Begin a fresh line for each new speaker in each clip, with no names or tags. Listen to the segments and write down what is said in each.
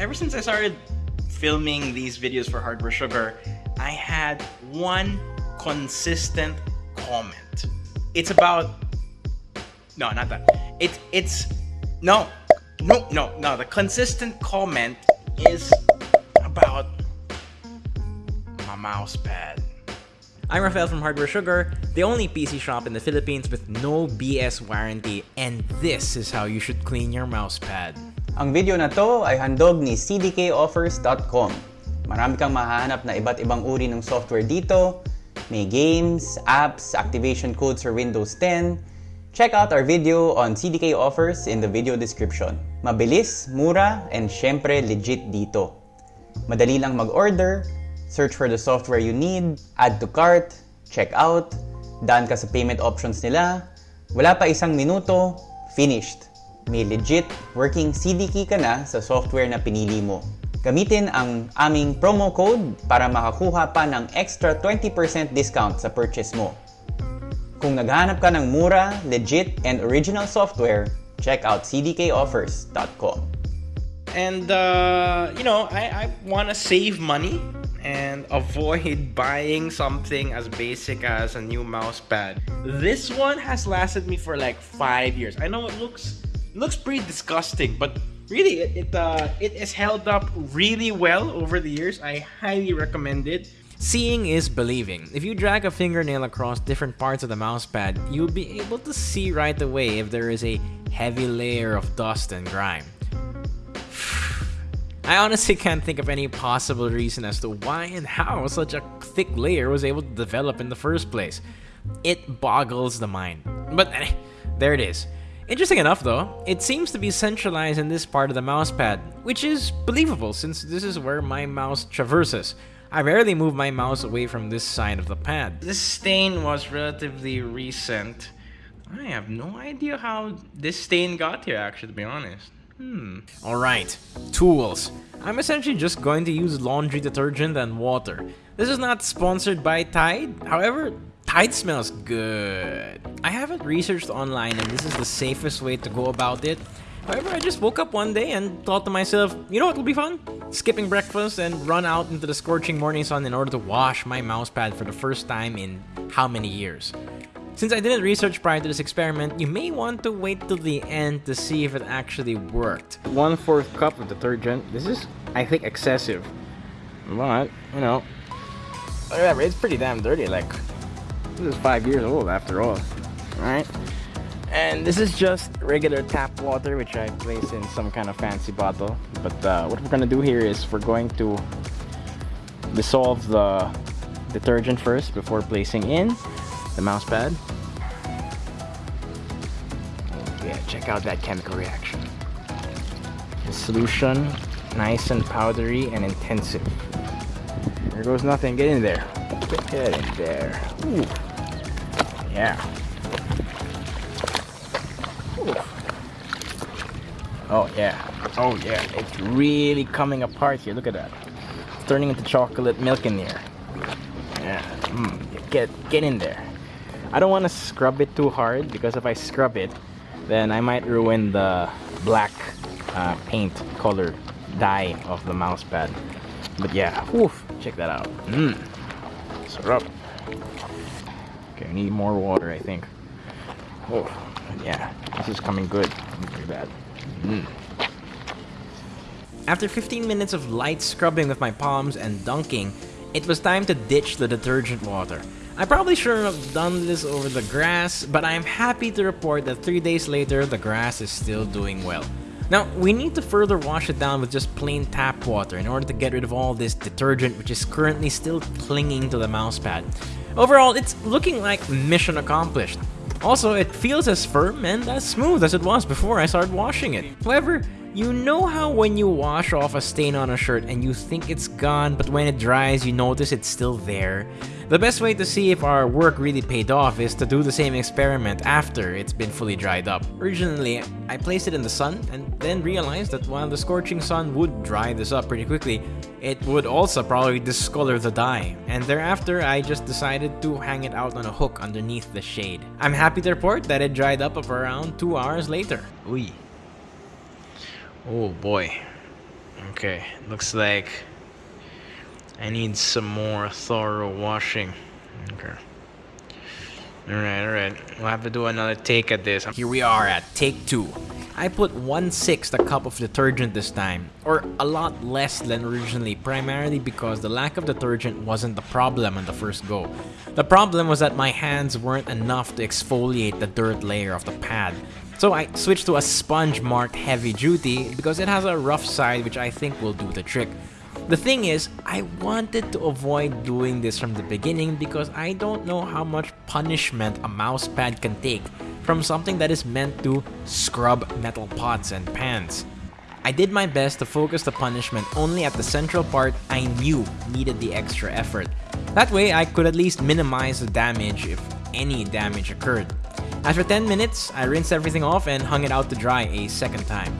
ever since I started filming these videos for Hardware Sugar, I had one consistent comment. It's about no, not that. It it's no, no, no, no. The consistent comment is about my mouse pad.
I'm Rafael from Hardware Sugar, the only PC shop in the Philippines with no BS warranty, and this is how you should clean your mousepad.
Ang video na to ay handog ni cdkoffers.com. Marami kang mahanap na iba't ibang uri ng software dito. May games, apps, activation codes for Windows 10. Check out our video on CDK offers in the video description. Mabilis, mura, and syempre legit dito. Madali lang mag-order, search for the software you need, add to cart, check out, daan ka sa payment options nila, wala pa isang minuto, finished. May legit working CD key ka na sa software na pinili mo. Gamitin ang aming promo code para makakuha pa ng extra 20% discount sa purchase mo. Kung naghahanap ka ng mura, legit, and original software, check out cdkoffers.com.
And uh, you know, I, I want to save money and avoid buying something as basic as a new mouse pad. This one has lasted me for like five years. I know it looks looks pretty disgusting, but really it it, uh, it has held up really well over the years. I highly recommend it.
Seeing is believing. If you drag a fingernail across different parts of the mousepad, you'll be able to see right away if there is a heavy layer of dust and grime. I honestly can't think of any possible reason as to why and how such a thick layer was able to develop in the first place. It boggles the mind. But eh, there it is. Interesting enough though, it seems to be centralized in this part of the mousepad, which is believable since this is where my mouse traverses. I rarely move my mouse away from this side of the pad.
This stain was relatively recent. I have no idea how this stain got here actually to be honest. Hmm.
Alright, tools. I'm essentially just going to use laundry detergent and water. This is not sponsored by Tide, however, Tide smells good. I haven't researched online and this is the safest way to go about it. However, I just woke up one day and thought to myself, you know what will be fun? Skipping breakfast and run out into the scorching morning sun in order to wash my mousepad for the first time in how many years. Since I didn't research prior to this experiment, you may want to wait till the end to see if it actually worked.
One fourth cup of detergent. This is, I think, excessive. But, you know, whatever, it's pretty damn dirty. Like, this is five years old after. Alright? And this is just regular tap water, which I place in some kind of fancy bottle. But uh, what we're gonna do here is we're going to dissolve the detergent first before placing in the mouse pad. Yeah, check out that chemical reaction. The solution, nice and powdery and intensive. There goes nothing, get in there. Get in there. Ooh. Yeah. Ooh. Oh yeah. Oh yeah. It's really coming apart here. Look at that. It's turning into chocolate milk in here. Yeah. Mm. Get get in there. I don't want to scrub it too hard because if I scrub it, then I might ruin the black uh, paint color dye of the mouse pad. But yeah, oof, check that out. Mmm, scrub. I need more water, I think. Oh, yeah, this is coming good. Bad. Mm.
After 15 minutes of light scrubbing with my palms and dunking, it was time to ditch the detergent water. I probably shouldn't have done this over the grass, but I am happy to report that 3 days later, the grass is still doing well. Now, we need to further wash it down with just plain tap water in order to get rid of all this detergent which is currently still clinging to the mousepad. Overall, it's looking like mission accomplished. Also, it feels as firm and as smooth as it was before I started washing it. However, you know how when you wash off a stain on a shirt and you think it's gone, but when it dries, you notice it's still there? The best way to see if our work really paid off is to do the same experiment after it's been fully dried up. Originally, I placed it in the sun and then realized that while the scorching sun would dry this up pretty quickly, it would also probably discolor the dye. And thereafter, I just decided to hang it out on a hook underneath the shade. I'm happy to report that it dried up around 2 hours later.
Uy. Oh boy.
Okay, looks like I need some more thorough washing. Okay. Alright, alright. We'll have to do another take at this. Here we are at take two. I put 1 6th a cup of detergent this time, or a lot less than originally, primarily because the lack of detergent wasn't the problem on the first go. The problem was that my hands weren't enough to exfoliate the dirt layer of the pad. So I switched to a sponge marked heavy duty because it has a rough side which I think will do the trick. The thing is, I wanted to avoid doing this from the beginning because I don't know how much punishment a mousepad can take from something that is meant to scrub metal pots and pans. I did my best to focus the punishment only at the central part I knew needed the extra effort. That way I could at least minimize the damage if any damage occurred. After 10 minutes, I rinsed everything off and hung it out to dry a second time.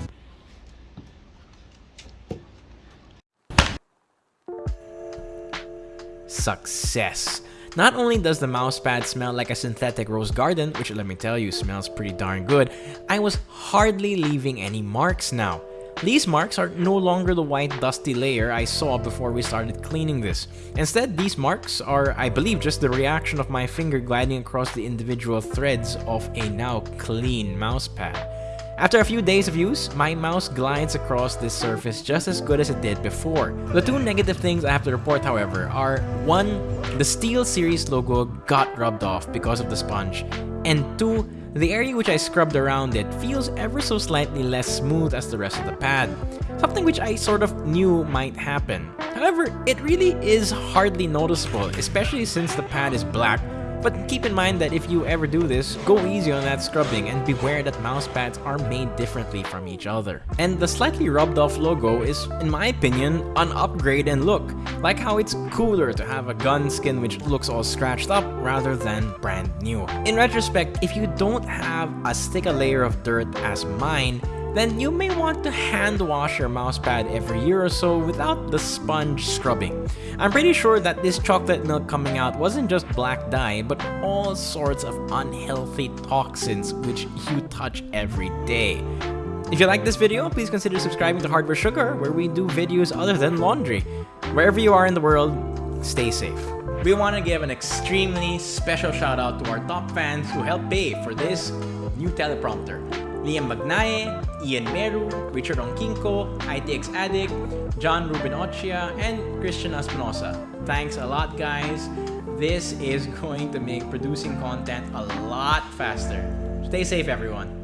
Success! Not only does the mousepad smell like a synthetic rose garden, which let me tell you smells pretty darn good, I was hardly leaving any marks now. These marks are no longer the white dusty layer I saw before we started cleaning this. Instead, these marks are, I believe, just the reaction of my finger gliding across the individual threads of a now clean mousepad. After a few days of use, my mouse glides across this surface just as good as it did before. The two negative things I have to report however are 1. The SteelSeries logo got rubbed off because of the sponge, and 2. The area which I scrubbed around it feels ever so slightly less smooth as the rest of the pad, something which I sort of knew might happen. However, it really is hardly noticeable, especially since the pad is black but keep in mind that if you ever do this, go easy on that scrubbing and beware that mouse pads are made differently from each other. And the slightly rubbed off logo is, in my opinion, an upgrade in look, like how it's cooler to have a gun skin which looks all scratched up rather than brand new. In retrospect, if you don't have as thick a layer of dirt as mine, then you may want to hand wash your mousepad every year or so without the sponge scrubbing. I'm pretty sure that this chocolate milk coming out wasn't just black dye, but all sorts of unhealthy toxins which you touch every day. If you like this video, please consider subscribing to Hardware Sugar, where we do videos other than laundry. Wherever you are in the world, stay safe. We want to give an extremely special shout out to our top fans who helped pay for this new teleprompter. Liam Magnaye, Ian Meru, Richard Onkinko, ITX Addict, John Ruben Ochia, and Christian Espinosa. Thanks a lot guys. This is going to make producing content a lot faster. Stay safe everyone.